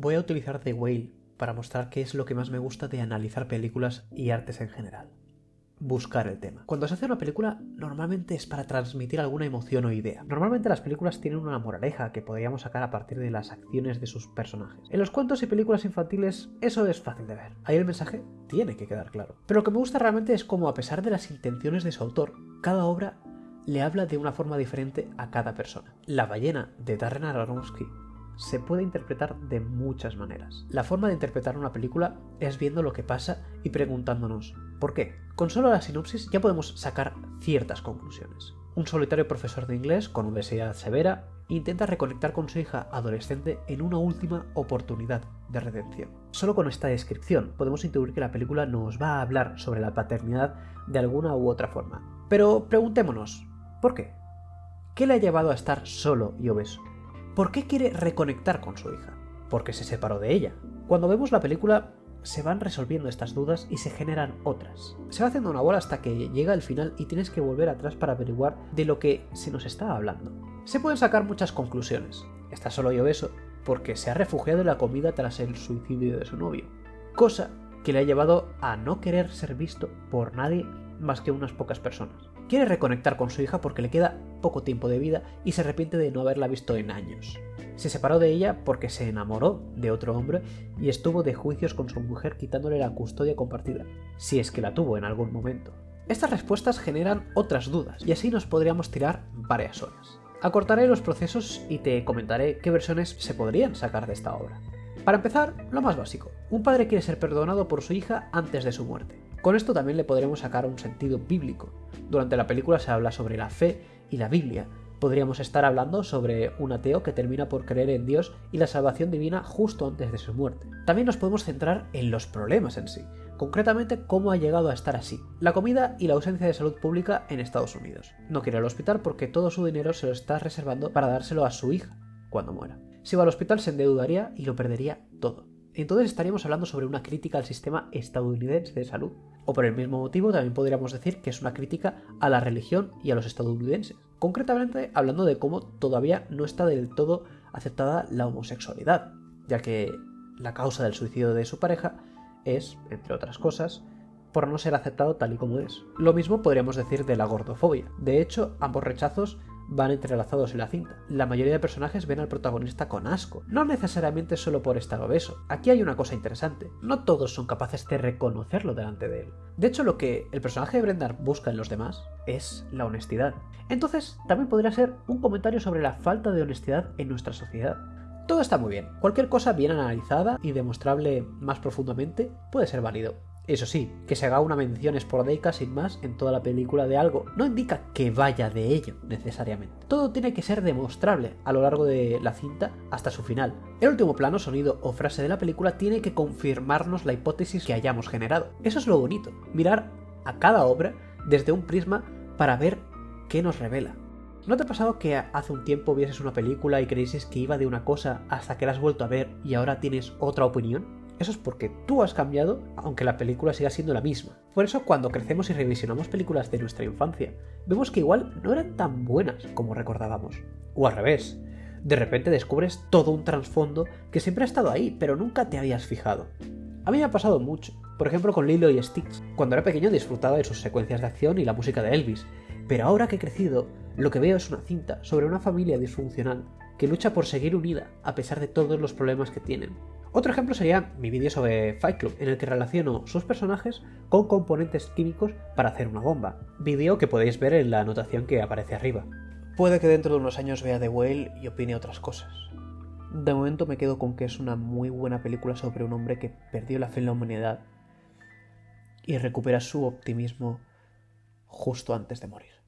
voy a utilizar The Whale para mostrar qué es lo que más me gusta de analizar películas y artes en general. Buscar el tema. Cuando se hace una película, normalmente es para transmitir alguna emoción o idea. Normalmente las películas tienen una moraleja que podríamos sacar a partir de las acciones de sus personajes. En los cuentos y películas infantiles, eso es fácil de ver. Ahí el mensaje tiene que quedar claro. Pero lo que me gusta realmente es cómo, a pesar de las intenciones de su autor, cada obra le habla de una forma diferente a cada persona. La ballena de Darren Aronofsky se puede interpretar de muchas maneras. La forma de interpretar una película es viendo lo que pasa y preguntándonos ¿por qué? Con solo la sinopsis ya podemos sacar ciertas conclusiones. Un solitario profesor de inglés con obesidad severa intenta reconectar con su hija adolescente en una última oportunidad de redención. Solo con esta descripción podemos intuir que la película nos va a hablar sobre la paternidad de alguna u otra forma. Pero preguntémonos, ¿por qué? ¿Qué le ha llevado a estar solo y obeso? ¿Por qué quiere reconectar con su hija? Porque se separó de ella. Cuando vemos la película se van resolviendo estas dudas y se generan otras. Se va haciendo una bola hasta que llega el final y tienes que volver atrás para averiguar de lo que se nos está hablando. Se pueden sacar muchas conclusiones. Está solo y obeso porque se ha refugiado en la comida tras el suicidio de su novio. Cosa que le ha llevado a no querer ser visto por nadie más que unas pocas personas. Quiere reconectar con su hija porque le queda poco tiempo de vida y se arrepiente de no haberla visto en años. Se separó de ella porque se enamoró de otro hombre y estuvo de juicios con su mujer quitándole la custodia compartida, si es que la tuvo en algún momento. Estas respuestas generan otras dudas y así nos podríamos tirar varias horas. Acortaré los procesos y te comentaré qué versiones se podrían sacar de esta obra. Para empezar, lo más básico. Un padre quiere ser perdonado por su hija antes de su muerte. Con esto también le podremos sacar un sentido bíblico. Durante la película se habla sobre la fe y la Biblia. Podríamos estar hablando sobre un ateo que termina por creer en Dios y la salvación divina justo antes de su muerte. También nos podemos centrar en los problemas en sí, concretamente cómo ha llegado a estar así. La comida y la ausencia de salud pública en Estados Unidos. No quiere al hospital porque todo su dinero se lo está reservando para dárselo a su hija cuando muera. Si va al hospital se endeudaría y lo perdería todo. Entonces estaríamos hablando sobre una crítica al sistema estadounidense de salud. O por el mismo motivo también podríamos decir que es una crítica a la religión y a los estadounidenses. Concretamente hablando de cómo todavía no está del todo aceptada la homosexualidad, ya que la causa del suicidio de su pareja es, entre otras cosas, por no ser aceptado tal y como es. Lo mismo podríamos decir de la gordofobia. De hecho, ambos rechazos van entrelazados en la cinta. La mayoría de personajes ven al protagonista con asco, no necesariamente solo por estar obeso. Aquí hay una cosa interesante, no todos son capaces de reconocerlo delante de él. De hecho, lo que el personaje de Brendan busca en los demás es la honestidad. Entonces, también podría ser un comentario sobre la falta de honestidad en nuestra sociedad. Todo está muy bien, cualquier cosa bien analizada y demostrable más profundamente puede ser válido. Eso sí, que se haga una mención esporádica sin más en toda la película de algo no indica que vaya de ello necesariamente. Todo tiene que ser demostrable a lo largo de la cinta hasta su final. El último plano, sonido o frase de la película tiene que confirmarnos la hipótesis que hayamos generado. Eso es lo bonito, mirar a cada obra desde un prisma para ver qué nos revela. ¿No te ha pasado que hace un tiempo vieses una película y creíses que iba de una cosa hasta que la has vuelto a ver y ahora tienes otra opinión? Eso es porque tú has cambiado, aunque la película siga siendo la misma. Por eso cuando crecemos y revisionamos películas de nuestra infancia, vemos que igual no eran tan buenas como recordábamos. O al revés, de repente descubres todo un trasfondo que siempre ha estado ahí, pero nunca te habías fijado. A mí me ha pasado mucho, por ejemplo con Lilo y Stitch. Cuando era pequeño disfrutaba de sus secuencias de acción y la música de Elvis, pero ahora que he crecido, lo que veo es una cinta sobre una familia disfuncional que lucha por seguir unida a pesar de todos los problemas que tienen. Otro ejemplo sería mi vídeo sobre Fight Club, en el que relaciono sus personajes con componentes químicos para hacer una bomba. Vídeo que podéis ver en la anotación que aparece arriba. Puede que dentro de unos años vea The Whale y opine otras cosas. De momento me quedo con que es una muy buena película sobre un hombre que perdió la fe en la humanidad y recupera su optimismo justo antes de morir.